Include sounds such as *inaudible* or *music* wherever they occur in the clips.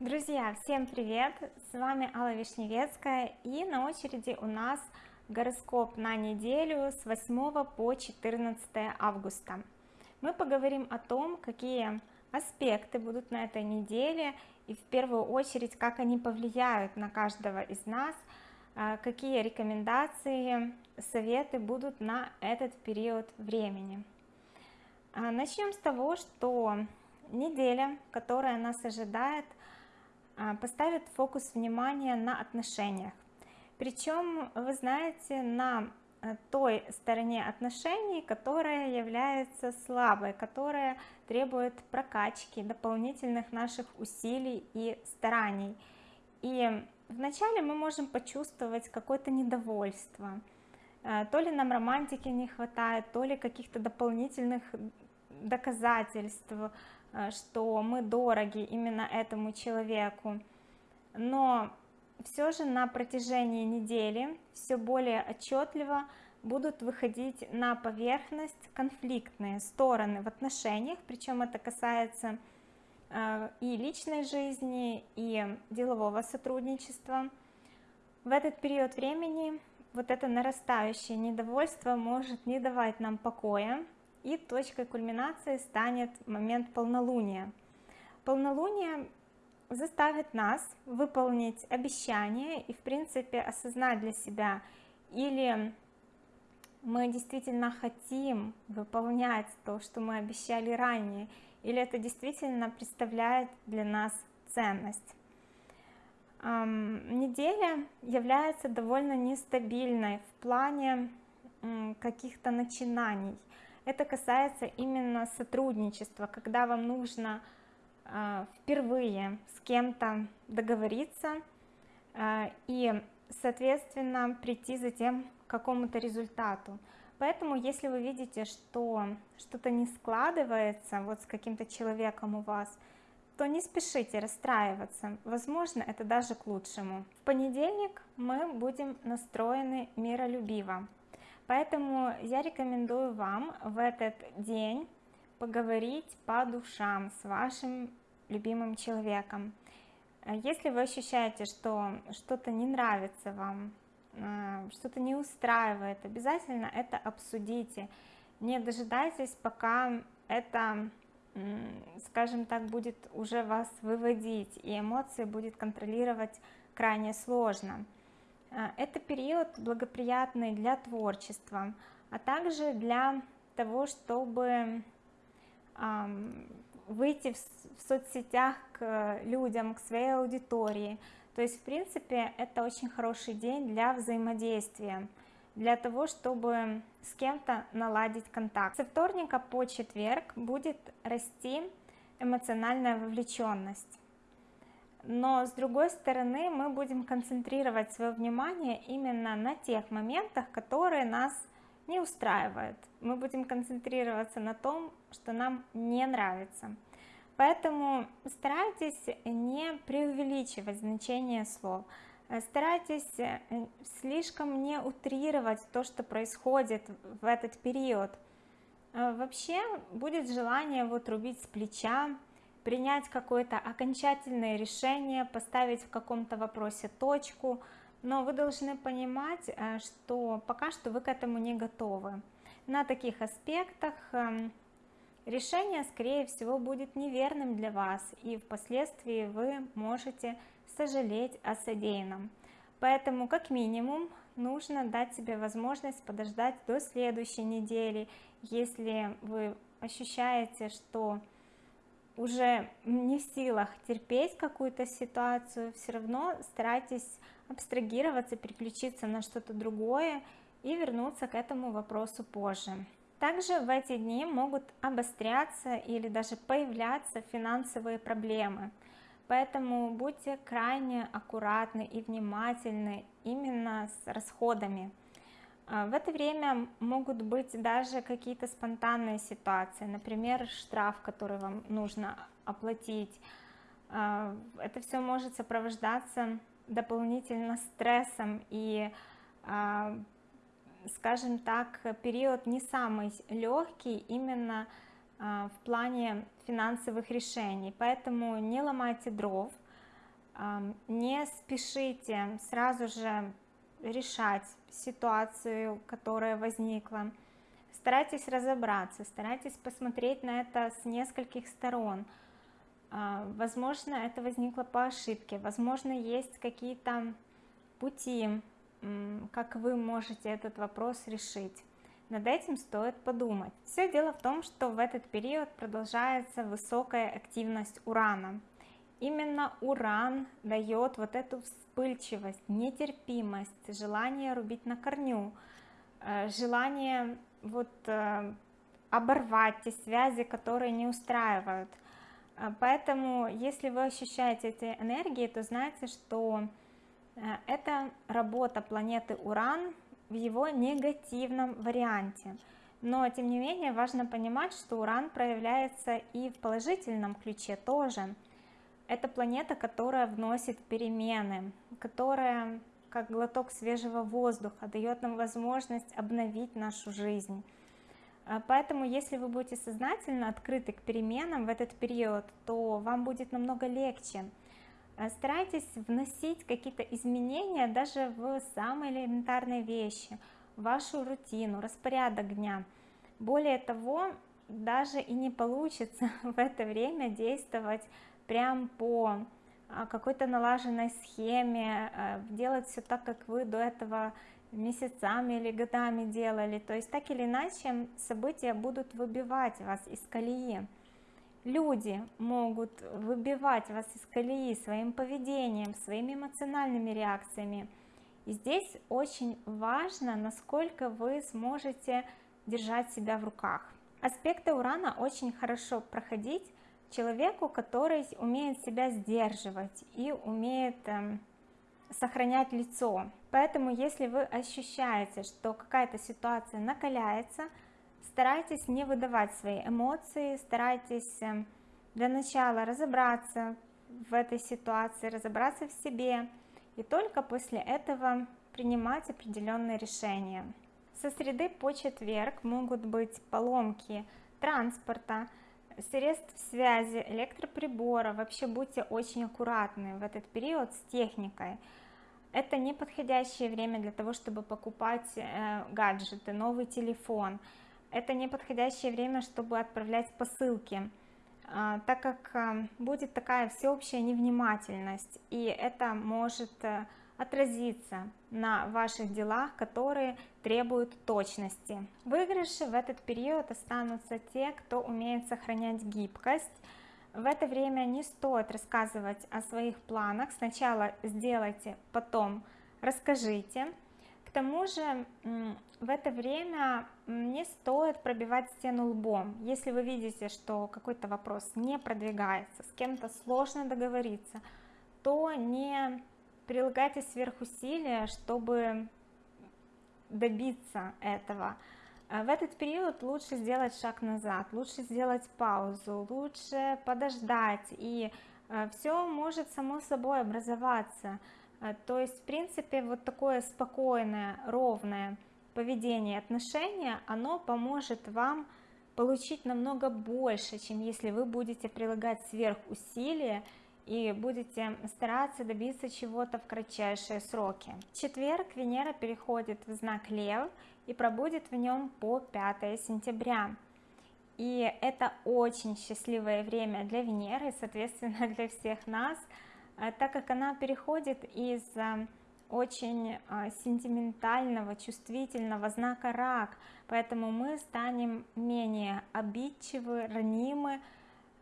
Друзья, всем привет! С вами Алла Вишневецкая и на очереди у нас гороскоп на неделю с 8 по 14 августа. Мы поговорим о том, какие аспекты будут на этой неделе и в первую очередь, как они повлияют на каждого из нас, а, какие рекомендации, советы будут на этот период времени. А, начнем с того, что неделя, которая нас ожидает – а, поставит фокус внимания на отношениях. Причем вы знаете на э, той стороне отношений которая является слабой которая требует прокачки дополнительных наших усилий и стараний. И вначале мы можем почувствовать какое-то недовольство. Э, то ли нам романтики не хватает то ли каких-то дополнительных доказательств что мы дороги именно этому человеку. Но все же на протяжении недели все более отчетливо будут выходить на поверхность конфликтные стороны в отношениях причем это касается э, и личной жизни и делового сотрудничества. В этот период времени вот это нарастающее недовольство может не давать нам покоя и точкой кульминации станет момент полнолуния. Полнолуние заставит нас выполнить обещание и в принципе осознать для себя или мы действительно хотим выполнять то что мы обещали ранее или это действительно представляет для нас ценность. Неделя является довольно нестабильной в плане каких-то начинаний это касается именно сотрудничества когда вам нужно э, впервые с кем-то договориться э, и соответственно прийти затем к какому-то результату. Поэтому если вы видите что что-то не складывается вот с каким-то человеком у вас то не спешите расстраиваться. Возможно это даже к лучшему. В понедельник мы будем настроены миролюбиво поэтому я рекомендую вам в этот день поговорить по душам с вашим любимым человеком. Если вы ощущаете что что-то не нравится вам э, что-то не устраивает обязательно это обсудите. Не дожидайтесь пока это скажем так будет уже вас выводить и эмоции будет контролировать крайне сложно. а, это период благоприятный для творчества а также для того чтобы выйти в соцсетях к людям к своей аудитории. То есть в принципе это очень хороший день для взаимодействия для того чтобы с кем-то наладить контакт. Со вторника по четверг будет расти эмоциональная вовлеченность но с другой стороны мы будем концентрировать свое внимание именно на тех моментах которые нас не устраивают. Мы будем концентрироваться на том что нам не нравится. Поэтому старайтесь не преувеличивать значение слов. Старайтесь э, слишком не утрировать то что происходит в этот период. Э, вообще будет желание вот рубить с плеча принять какое-то окончательное решение поставить в каком-то вопросе точку. Но вы должны понимать э, что пока что вы к этому не готовы. На таких аспектах эм, решение скорее всего будет неверным для вас и впоследствии вы можете сожалеть о содеянном. Поэтому как минимум нужно дать себе возможность подождать до следующей недели. Если вы ощущаете что уже не в силах терпеть какую-то ситуацию все равно старайтесь абстрагироваться переключиться на что-то другое и вернуться к этому вопросу позже. Также в эти дни могут обостряться или даже появляться финансовые проблемы. Поэтому будьте крайне аккуратны и внимательны именно с расходами в это время могут быть даже какие-то спонтанные ситуации например штраф который вам нужно оплатить. А, это все может сопровождаться дополнительно стрессом и а, скажем так период не самый легкий именно в плане финансовых решений. Поэтому не ломайте дров не спешите сразу же решать ситуацию, которая возникла. Старайтесь разобраться, старайтесь посмотреть на это с нескольких сторон. А, возможно, это возникло по ошибке, возможно, есть какие-то пути, как вы можете этот вопрос решить. Над этим стоит подумать. Все дело в том, что в этот период продолжается высокая активность Урана. Именно Уран дает вот эту вспыльчивость, нетерпимость, желание рубить на корню, э, желание вот э, оборвать те связи, которые не устраивают. Э, поэтому, если вы ощущаете эти энергии, то знайте, что это работа планеты Уран в его негативном варианте. Но, тем не менее, важно понимать, что Уран проявляется и в положительном ключе тоже – это планета, которая вносит перемены, которая, как глоток свежего воздуха, дает нам возможность обновить нашу жизнь. А, поэтому, если вы будете сознательно открыты к переменам в этот период, то вам будет намного легче. А, старайтесь вносить какие-то изменения даже в самые элементарные вещи, вашу рутину, распорядок дня. Более того, даже и не получится *laughs* в это время действовать прям по а, какой-то налаженной схеме, а, делать все так, как вы до этого месяцами или годами делали. То есть так или иначе события будут выбивать вас из колеи. Люди могут выбивать вас из колеи своим поведением, своими эмоциональными реакциями. И здесь очень важно, насколько вы сможете держать себя в руках. Аспекты Урана очень хорошо проходить человеку, который умеет себя сдерживать и умеет эм, сохранять лицо. Поэтому, если вы ощущаете, что какая-то ситуация накаляется, старайтесь не выдавать свои эмоции, старайтесь эм, для начала разобраться в этой ситуации, разобраться в себе, и только после этого принимать определенные решения. Со среды по четверг могут быть поломки транспорта, средств связи, электроприбора, вообще будьте очень аккуратны в этот период с техникой. Это не подходящее время для того, чтобы покупать э, гаджеты, новый телефон. Это не подходящее время, чтобы отправлять посылки, э, так как э, будет такая всеобщая невнимательность, и это может отразиться на ваших делах, которые требуют точности. Выигрыши в этот период останутся те, кто умеет сохранять гибкость. В это время не стоит рассказывать о своих планах, сначала сделайте, потом расскажите. К тому же в это время не стоит пробивать стену лбом. Если вы видите, что какой-то вопрос не продвигается, с кем-то сложно договориться, то не прилагайте сверхусилия, чтобы добиться этого. А в этот период лучше сделать шаг назад, лучше сделать паузу, лучше подождать, и э, все может само собой образоваться. Э, то есть, в принципе, вот такое спокойное, ровное поведение, отношение, оно поможет вам получить намного больше, чем если вы будете прилагать сверхусилия и будете стараться добиться чего-то в кратчайшие сроки. В четверг Венера переходит в знак Лев и пробудет в нем по 5 сентября. И это очень счастливое время для Венеры, соответственно *laughs* для всех нас, э, так как она переходит из э, очень э, сентиментального, чувствительного знака рак, поэтому мы станем менее обидчивы, ранимы,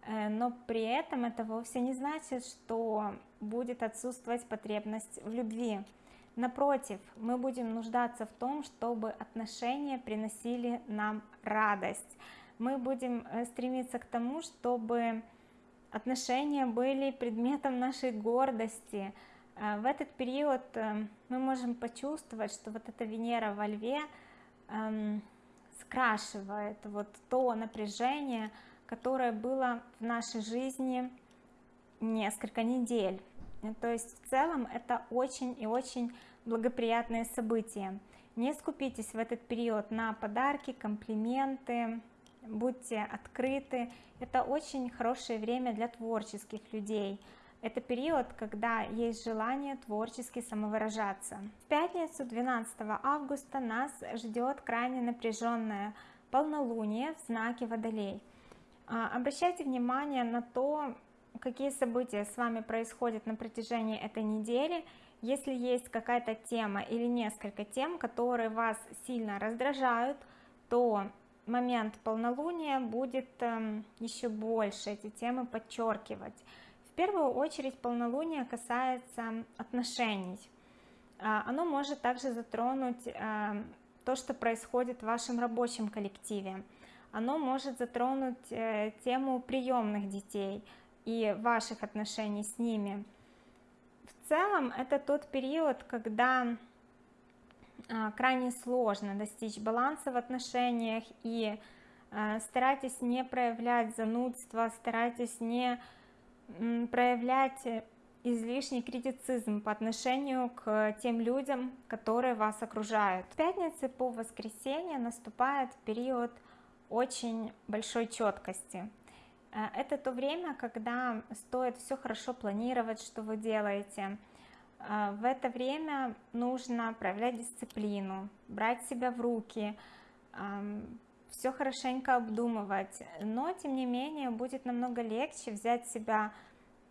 но при этом это вовсе не значит, что будет отсутствовать потребность в любви. Напротив, мы будем нуждаться в том, чтобы отношения приносили нам радость. Мы будем э, стремиться к тому, чтобы отношения были предметом нашей гордости. Э, в этот период мы можем почувствовать, что вот эта Венера во Льве эм, скрашивает вот то напряжение, которое было в нашей жизни несколько недель. То есть в целом это очень и очень благоприятное событие. Не скупитесь в этот период на подарки, комплименты, будьте открыты. Это очень хорошее время для творческих людей, это период, когда есть желание творчески самовыражаться. В пятницу 12 августа нас ждет крайне напряженное полнолуние в знаке Водолей. А, обращайте внимание на то, какие события с вами происходят на протяжении этой недели, если есть какая-то тема или несколько тем, которые вас сильно раздражают, то момент полнолуния будет эм, еще больше эти темы подчеркивать. В первую очередь полнолуние касается отношений. А, оно может также затронуть эм, то, что происходит в вашем рабочем коллективе. Оно может затронуть э, тему приемных детей и ваших отношений с ними. В целом это тот период, когда а, крайне сложно достичь баланса в отношениях и а, старайтесь не проявлять занудство, старайтесь не проявлять излишний критицизм по отношению к тем людям, которые вас окружают. С пятницы по воскресенье наступает период очень большой четкости. А, это то время, когда стоит все хорошо планировать, что вы делаете, а, в это время нужно проявлять дисциплину, брать себя в руки, все хорошенько обдумывать, но тем не менее будет намного легче взять себя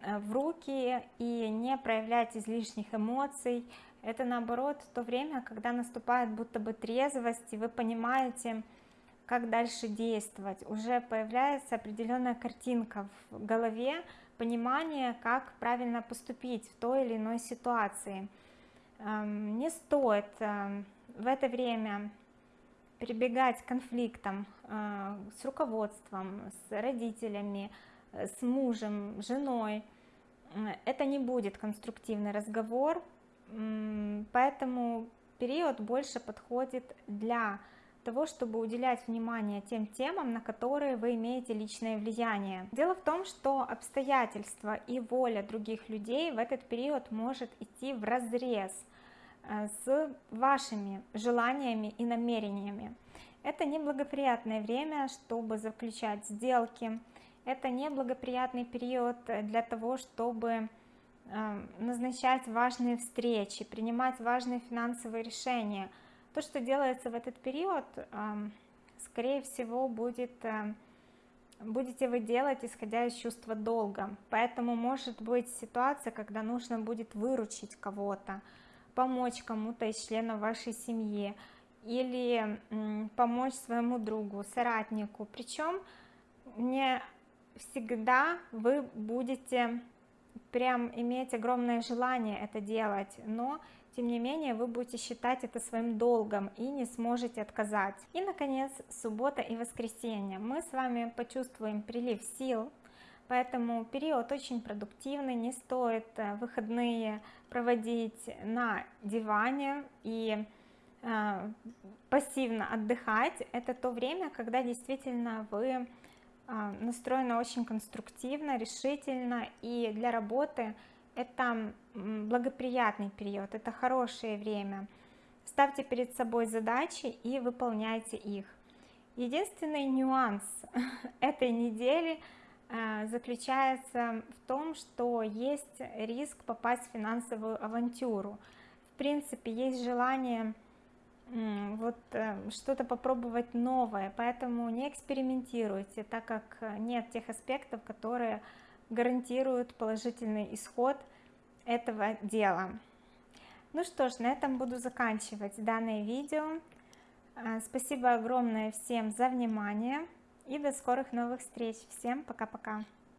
э, в руки и не проявлять излишних эмоций. Это наоборот то время, когда наступает будто бы трезвость, и вы понимаете, как дальше действовать. Уже появляется определенная картинка в голове, понимание, как правильно поступить в той или иной ситуации. Эм, не стоит эм, в это время прибегать к конфликтам э, с руководством, с родителями, э, с мужем, женой. Это не будет конструктивный разговор, поэтому период больше подходит для того, чтобы уделять внимание тем темам, на которые вы имеете личное влияние. Дело в том, что обстоятельства и воля других людей в этот период может идти в разрез э, с вашими желаниями и намерениями. Это неблагоприятное время, чтобы заключать сделки, это неблагоприятный период для того, чтобы э, назначать важные встречи, принимать важные финансовые решения – то, что делается в этот период, скорее всего, будет, э, будете вы делать, исходя из чувства долга. Поэтому может быть ситуация, когда нужно будет выручить кого-то, помочь кому-то из членов вашей семьи, или помочь своему другу, соратнику. Причем не всегда вы будете прям иметь огромное желание это делать, но тем не менее вы будете считать это своим долгом и не сможете отказать. И, наконец, суббота и воскресенье. Мы с вами почувствуем прилив сил, поэтому период очень продуктивный, не стоит э, выходные проводить на диване и э, пассивно отдыхать. Это то время, когда действительно вы э, настроены очень конструктивно, решительно и для работы это благоприятный период, это хорошее время. Ставьте перед собой задачи и выполняйте их. Единственный нюанс *laughs* этой недели э, заключается в том, что есть риск попасть в финансовую авантюру. В принципе, есть желание вот э, что-то попробовать новое, поэтому не экспериментируйте, так как нет тех аспектов, которые гарантируют положительный исход этого дела. Ну что ж, на этом буду заканчивать данное видео. А, спасибо огромное всем за внимание и до скорых новых встреч. Всем пока-пока.